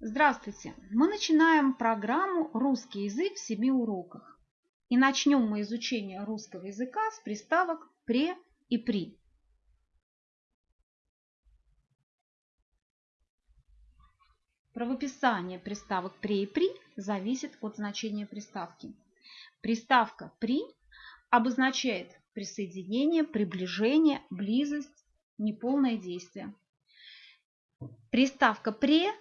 Здравствуйте! Мы начинаем программу «Русский язык в семи уроках». И начнем мы изучение русского языка с приставок «пре» и «при». Правописание приставок «пре» и «при» зависит от значения приставки. Приставка «при» обозначает присоединение, приближение, близость, неполное действие. Приставка «пре»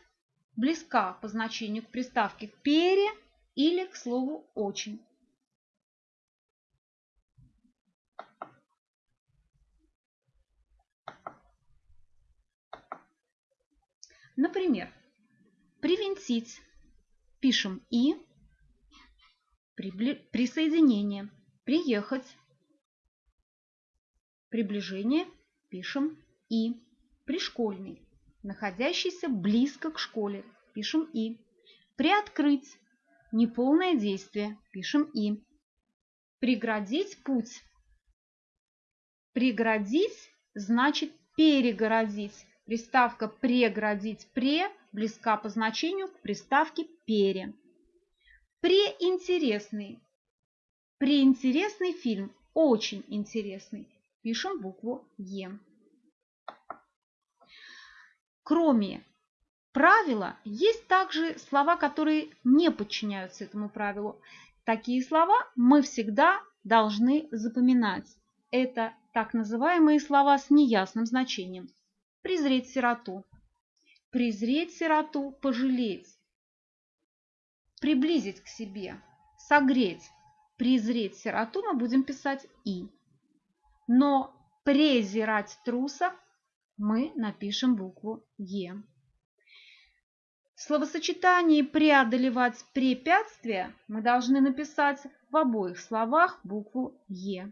близка по значению к приставке «пере» или к слову «очень». Например, привинтить пишем «и», присоединение, приехать, приближение пишем «и», пришкольный, находящийся близко к школе, пишем «и». Приоткрыть – неполное действие, пишем «и». Преградить путь. Преградить значит перегородить. Приставка «преградить» «пре» близка по значению к приставке «пере». Преинтересный. Преинтересный фильм. Очень интересный. Пишем букву «Е». Кроме правила, есть также слова, которые не подчиняются этому правилу. Такие слова мы всегда должны запоминать. Это так называемые слова с неясным значением. Презреть сироту. Презреть сироту, пожалеть. Приблизить к себе. Согреть. Презреть сироту мы будем писать «и». Но презирать труса мы напишем букву Е. В словосочетании «преодолевать препятствия» мы должны написать в обоих словах букву Е.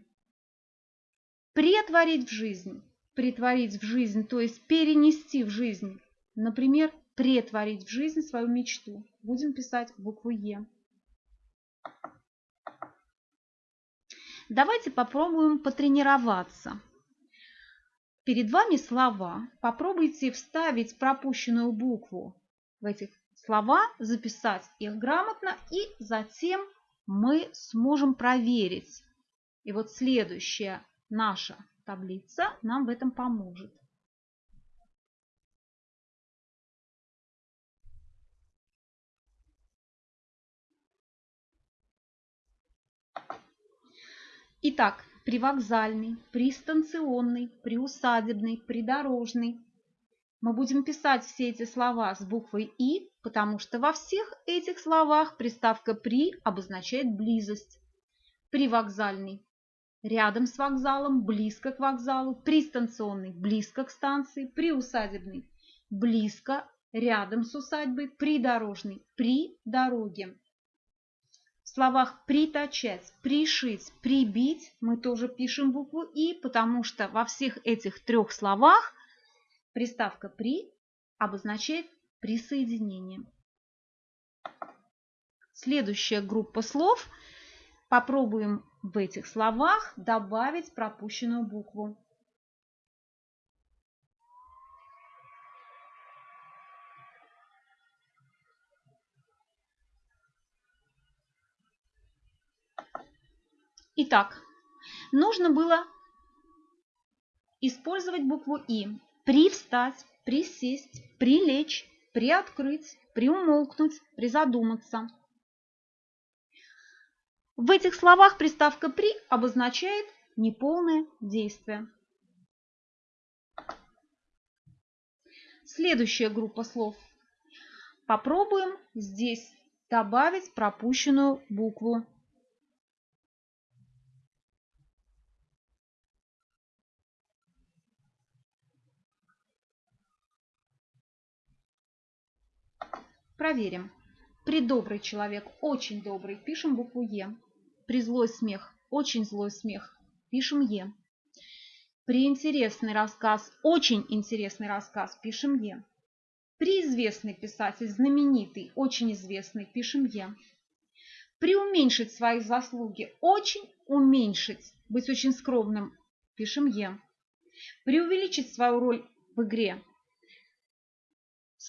Претворить в жизнь. Претворить в жизнь, то есть перенести в жизнь. Например, претворить в жизнь свою мечту. Будем писать букву Е. Давайте попробуем потренироваться. Перед вами слова. Попробуйте вставить пропущенную букву в эти слова, записать их грамотно, и затем мы сможем проверить. И вот следующая наша таблица нам в этом поможет. Итак, привокзальный, пристанционный, приусадебный, придорожный. Мы будем писать все эти слова с буквой «и», потому что во всех этих словах приставка «при» обозначает близость. Привокзальный – рядом с вокзалом, близко к вокзалу, пристанционный – близко к станции, приусадебный – близко, рядом с усадьбой, придорожный – при дороге. Словах «приточать», «пришить», «прибить» мы тоже пишем букву «и», потому что во всех этих трех словах приставка «при» обозначает присоединение. Следующая группа слов. Попробуем в этих словах добавить пропущенную букву. Итак, нужно было использовать букву «и». Привстать, присесть, прилечь, приоткрыть, приумолкнуть, призадуматься. В этих словах приставка «при» обозначает неполное действие. Следующая группа слов. Попробуем здесь добавить пропущенную букву Проверим. При добрый человек, очень добрый, пишем букву Е. При злой смех, очень злой смех, пишем Е. При интересный рассказ, очень интересный рассказ, пишем Е. При известный писатель, знаменитый, очень известный, пишем Е. При уменьшить свои заслуги, очень уменьшить, быть очень скромным, пишем Е. При увеличить свою роль в игре,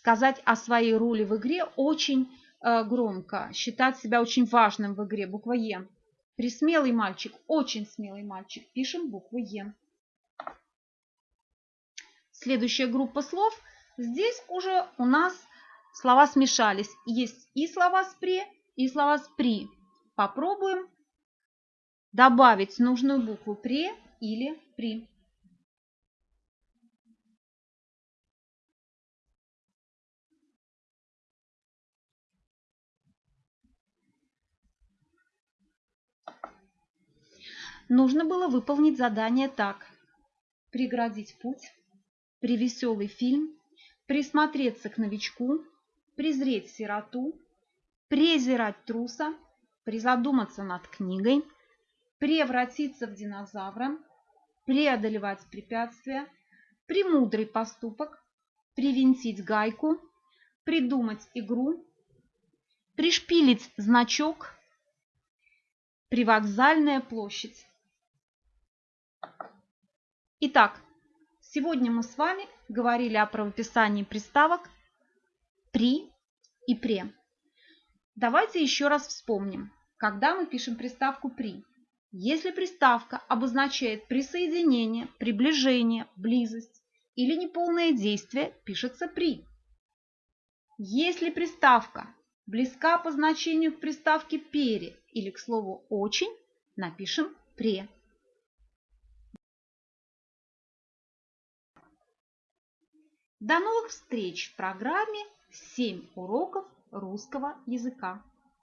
сказать о своей роли в игре очень э, громко, считать себя очень важным в игре, буква Е. Присмелый мальчик, очень смелый мальчик, пишем букву Е. Следующая группа слов. Здесь уже у нас слова смешались. Есть и слова с «пре», и слова с «при». Попробуем добавить нужную букву «пре» или «при». Нужно было выполнить задание так. Преградить путь, привеселый фильм, присмотреться к новичку, презреть сироту, презирать труса, призадуматься над книгой, превратиться в динозавра, преодолевать препятствия, премудрый поступок, привинтить гайку, придумать игру, пришпилить значок, привокзальная площадь. Итак, сегодня мы с вами говорили о правописании приставок «при» и «пре». Давайте еще раз вспомним, когда мы пишем приставку «при». Если приставка обозначает присоединение, приближение, близость или неполное действие, пишется «при». Если приставка близка по значению к приставке «пере» или к слову «очень», напишем «пре». До новых встреч в программе «7 уроков русского языка».